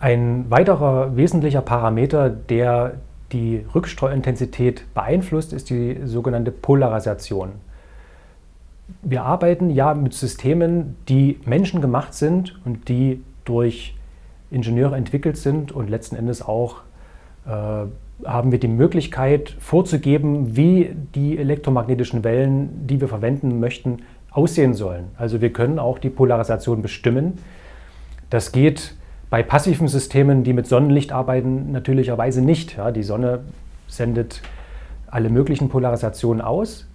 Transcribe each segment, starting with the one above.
Ein weiterer wesentlicher Parameter, der die Rückstreuintensität beeinflusst, ist die sogenannte Polarisation. Wir arbeiten ja mit Systemen, die menschengemacht sind und die durch Ingenieure entwickelt sind und letzten Endes auch äh, haben wir die Möglichkeit vorzugeben, wie die elektromagnetischen Wellen, die wir verwenden möchten, aussehen sollen. Also wir können auch die Polarisation bestimmen. Das geht bei passiven Systemen, die mit Sonnenlicht arbeiten, natürlicherweise nicht. Ja, die Sonne sendet alle möglichen Polarisationen aus.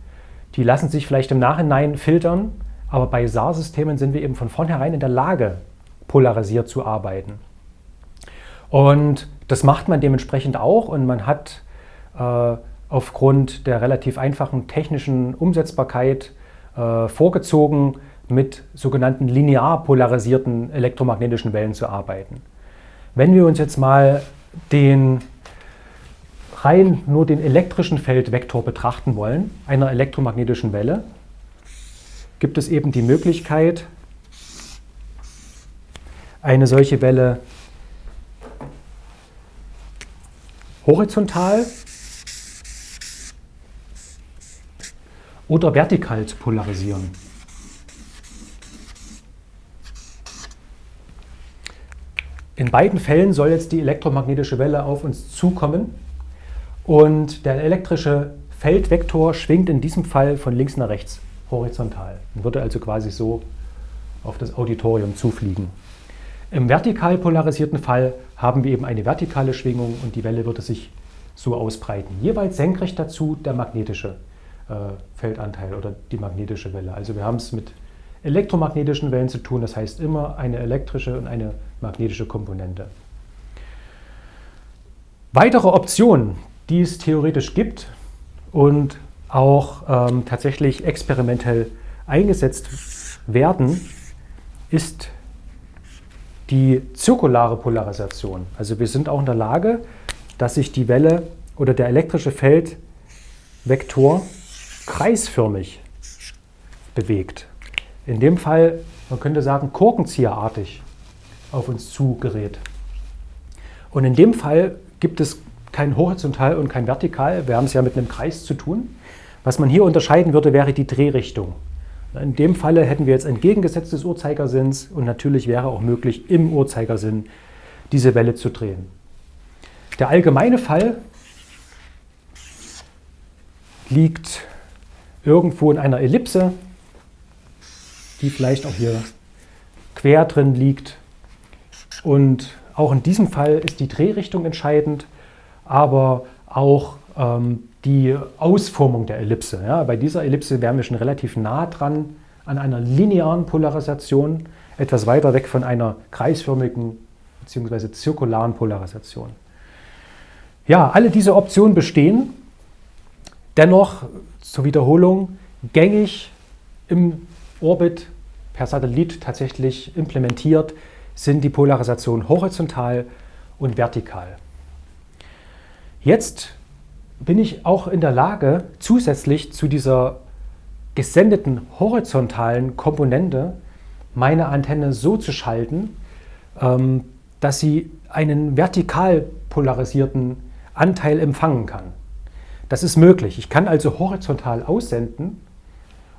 Die lassen sich vielleicht im Nachhinein filtern, aber bei SAR-Systemen sind wir eben von vornherein in der Lage, polarisiert zu arbeiten. Und das macht man dementsprechend auch und man hat äh, aufgrund der relativ einfachen technischen Umsetzbarkeit äh, vorgezogen, mit sogenannten linear polarisierten elektromagnetischen Wellen zu arbeiten. Wenn wir uns jetzt mal den rein nur den elektrischen Feldvektor betrachten wollen, einer elektromagnetischen Welle, gibt es eben die Möglichkeit, eine solche Welle horizontal oder vertikal zu polarisieren. In beiden Fällen soll jetzt die elektromagnetische Welle auf uns zukommen und der elektrische Feldvektor schwingt in diesem Fall von links nach rechts horizontal und würde also quasi so auf das Auditorium zufliegen. Im vertikal polarisierten Fall haben wir eben eine vertikale Schwingung und die Welle würde sich so ausbreiten. Jeweils senkrecht dazu der magnetische äh, Feldanteil oder die magnetische Welle. Also wir haben es mit elektromagnetischen Wellen zu tun, das heißt immer eine elektrische und eine magnetische Komponente. Weitere Optionen, die es theoretisch gibt und auch ähm, tatsächlich experimentell eingesetzt werden, ist die zirkulare Polarisation. Also wir sind auch in der Lage, dass sich die Welle oder der elektrische Feldvektor kreisförmig bewegt. In dem Fall, man könnte sagen, korkenzieherartig auf uns zugerät. Und in dem Fall gibt es kein Horizontal und kein Vertikal. Wir haben es ja mit einem Kreis zu tun. Was man hier unterscheiden würde, wäre die Drehrichtung. In dem Falle hätten wir jetzt entgegengesetzt des Uhrzeigersinns und natürlich wäre auch möglich, im Uhrzeigersinn diese Welle zu drehen. Der allgemeine Fall liegt irgendwo in einer Ellipse, die vielleicht auch hier quer drin liegt. Und auch in diesem Fall ist die Drehrichtung entscheidend, aber auch ähm, die Ausformung der Ellipse. Ja, bei dieser Ellipse wären wir schon relativ nah dran an einer linearen Polarisation, etwas weiter weg von einer kreisförmigen bzw. zirkularen Polarisation. Ja, alle diese Optionen bestehen. Dennoch zur Wiederholung gängig im Orbit per Satellit tatsächlich implementiert sind die Polarisationen horizontal und vertikal. Jetzt bin ich auch in der Lage, zusätzlich zu dieser gesendeten horizontalen Komponente meine Antenne so zu schalten, ähm, dass sie einen vertikal polarisierten Anteil empfangen kann. Das ist möglich. Ich kann also horizontal aussenden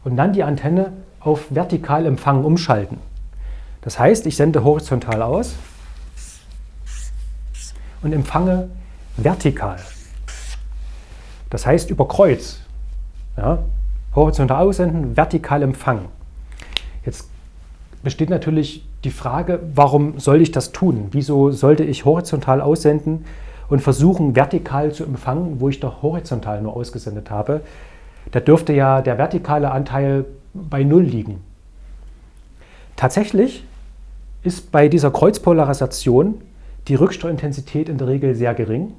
und dann die Antenne auf vertikal empfangen umschalten. Das heißt, ich sende horizontal aus und empfange vertikal. Das heißt über Kreuz. Ja, horizontal aussenden, vertikal empfangen. Jetzt besteht natürlich die Frage, warum soll ich das tun? Wieso sollte ich horizontal aussenden und versuchen, vertikal zu empfangen, wo ich doch horizontal nur ausgesendet habe? Da dürfte ja der vertikale Anteil bei Null liegen. Tatsächlich ist bei dieser Kreuzpolarisation die Rückstreuintensität in der Regel sehr gering,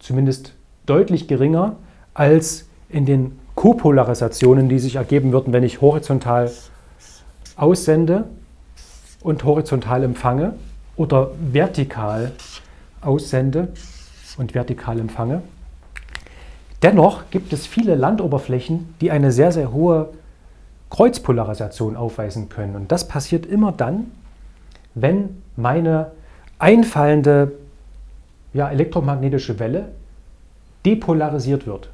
zumindest deutlich geringer als in den Kopolarisationen, die sich ergeben würden, wenn ich horizontal aussende und horizontal empfange oder vertikal aussende und vertikal empfange. Dennoch gibt es viele Landoberflächen, die eine sehr, sehr hohe Kreuzpolarisation aufweisen können. Und das passiert immer dann, wenn meine einfallende ja, elektromagnetische Welle depolarisiert wird.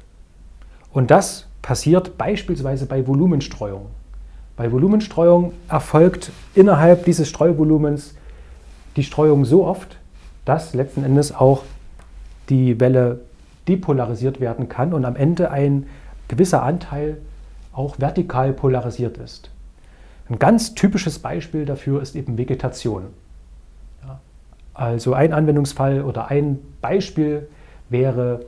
Und das passiert beispielsweise bei Volumenstreuung. Bei Volumenstreuung erfolgt innerhalb dieses Streuvolumens die Streuung so oft, dass letzten Endes auch die Welle depolarisiert werden kann und am Ende ein gewisser Anteil auch vertikal polarisiert ist. Ein ganz typisches Beispiel dafür ist eben Vegetation. Ja, also ein Anwendungsfall oder ein Beispiel wäre,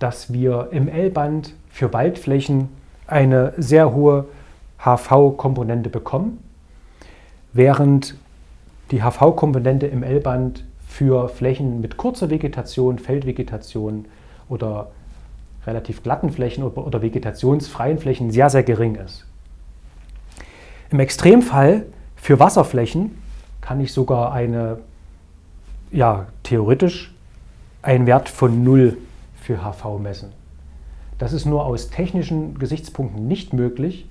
dass wir im L-Band für Waldflächen eine sehr hohe HV-Komponente bekommen, während die HV-Komponente im L-Band für Flächen mit kurzer Vegetation, Feldvegetation oder relativ glatten Flächen oder vegetationsfreien Flächen sehr, sehr gering ist. Im Extremfall für Wasserflächen kann ich sogar eine, ja, theoretisch einen Wert von 0 für HV messen. Das ist nur aus technischen Gesichtspunkten nicht möglich,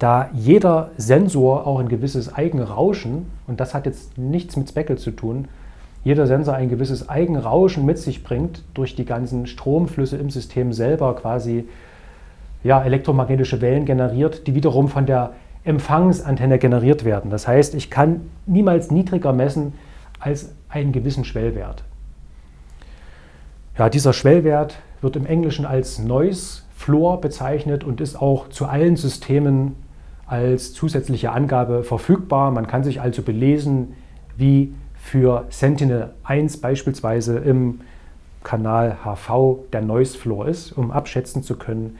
da jeder Sensor auch ein gewisses Eigenrauschen, und das hat jetzt nichts mit Speckle zu tun, jeder Sensor ein gewisses Eigenrauschen mit sich bringt, durch die ganzen Stromflüsse im System selber quasi ja, elektromagnetische Wellen generiert, die wiederum von der Empfangsantenne generiert werden. Das heißt, ich kann niemals niedriger messen als einen gewissen Schwellwert. Ja, dieser Schwellwert wird im Englischen als Noise Floor bezeichnet und ist auch zu allen Systemen als zusätzliche Angabe verfügbar. Man kann sich also belesen, wie für Sentinel-1 beispielsweise im Kanal HV der Noise Floor ist, um abschätzen zu können,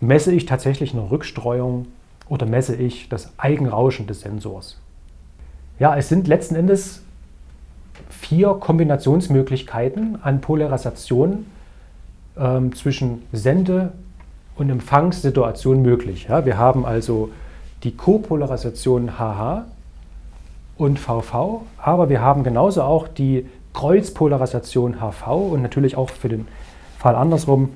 messe ich tatsächlich eine Rückstreuung oder messe ich das Eigenrauschen des Sensors. Ja, es sind letzten Endes vier Kombinationsmöglichkeiten an Polarisation ähm, zwischen Sende- und Empfangssituation möglich. Ja, wir haben also die Kopolarisation HH und VV, aber wir haben genauso auch die Kreuzpolarisation HV und natürlich auch für den Fall andersrum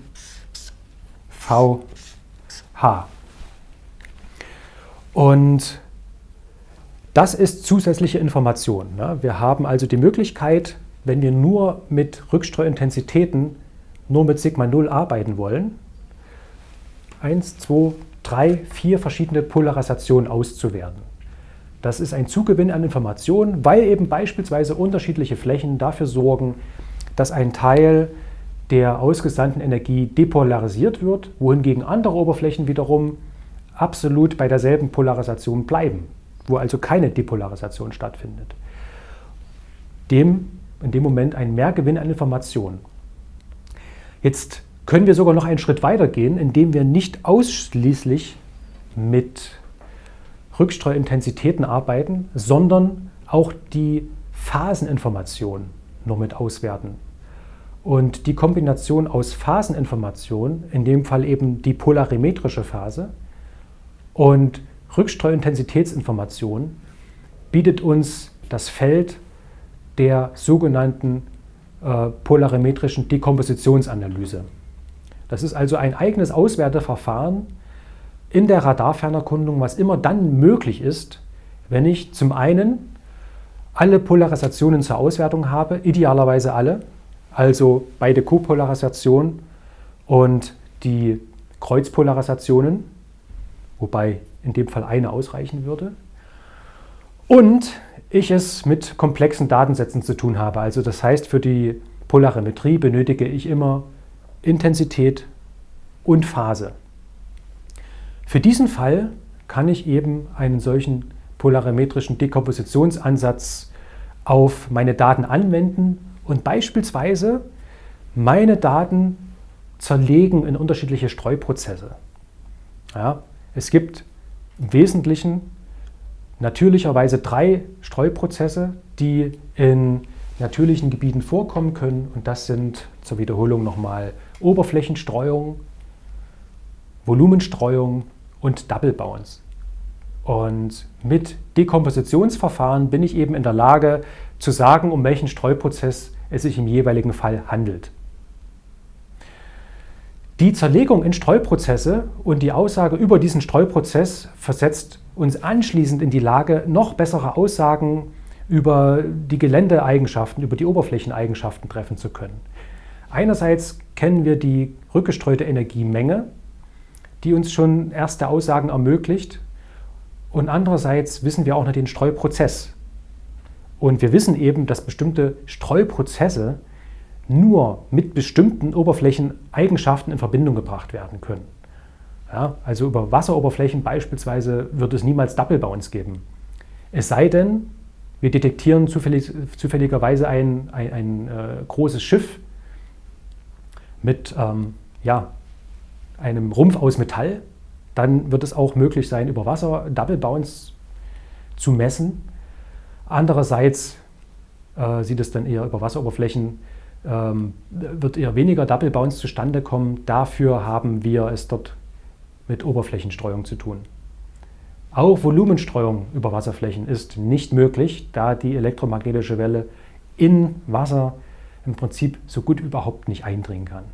VH. Und das ist zusätzliche Information. Ne? Wir haben also die Möglichkeit, wenn wir nur mit Rückstreuintensitäten, nur mit Sigma 0 arbeiten wollen, 1, 2, 3, 4 verschiedene Polarisationen auszuwerten. Das ist ein Zugewinn an Informationen, weil eben beispielsweise unterschiedliche Flächen dafür sorgen, dass ein Teil der ausgesandten Energie depolarisiert wird, wohingegen andere Oberflächen wiederum absolut bei derselben Polarisation bleiben, wo also keine Depolarisation stattfindet. Dem in dem Moment ein Mehrgewinn an Informationen. Jetzt können wir sogar noch einen Schritt weiter gehen, indem wir nicht ausschließlich mit Rückstreuintensitäten arbeiten, sondern auch die Phaseninformation nur mit auswerten. Und die Kombination aus Phaseninformation, in dem Fall eben die polarimetrische Phase, und Rückstreuintensitätsinformation, bietet uns das Feld der sogenannten äh, polarimetrischen Dekompositionsanalyse. Das ist also ein eigenes Auswerteverfahren in der Radarfernerkundung, was immer dann möglich ist, wenn ich zum einen alle Polarisationen zur Auswertung habe, idealerweise alle, also beide Kopolarisationen und die Kreuzpolarisationen, wobei in dem Fall eine ausreichen würde. Und ich es mit komplexen Datensätzen zu tun habe. Also das heißt, für die Polarimetrie benötige ich immer Intensität und Phase. Für diesen Fall kann ich eben einen solchen polarimetrischen Dekompositionsansatz auf meine Daten anwenden und beispielsweise meine Daten zerlegen in unterschiedliche Streuprozesse. Ja, es gibt im Wesentlichen natürlicherweise drei Streuprozesse, die in natürlichen Gebieten vorkommen können. Und das sind zur Wiederholung nochmal Oberflächenstreuung, Volumenstreuung und Double Bounce. Und mit Dekompositionsverfahren bin ich eben in der Lage zu sagen, um welchen Streuprozess es sich im jeweiligen Fall handelt. Die Zerlegung in Streuprozesse und die Aussage über diesen Streuprozess versetzt uns anschließend in die Lage, noch bessere Aussagen über die Geländeeigenschaften, über die Oberflächeneigenschaften treffen zu können. Einerseits kennen wir die rückgestreute Energiemenge, die uns schon erste Aussagen ermöglicht. Und andererseits wissen wir auch noch den Streuprozess. Und wir wissen eben, dass bestimmte Streuprozesse nur mit bestimmten Oberflächeneigenschaften in Verbindung gebracht werden können. Ja, also über Wasseroberflächen beispielsweise wird es niemals Double Bounce geben. Es sei denn, wir detektieren zufällig, zufälligerweise ein, ein, ein äh, großes Schiff mit ähm, ja, einem Rumpf aus Metall, dann wird es auch möglich sein, über Wasser Double Bounce zu messen. Andererseits äh, sieht es dann eher über Wasseroberflächen, wird eher weniger Double Bounce zustande kommen. Dafür haben wir es dort mit Oberflächenstreuung zu tun. Auch Volumenstreuung über Wasserflächen ist nicht möglich, da die elektromagnetische Welle in Wasser im Prinzip so gut überhaupt nicht eindringen kann.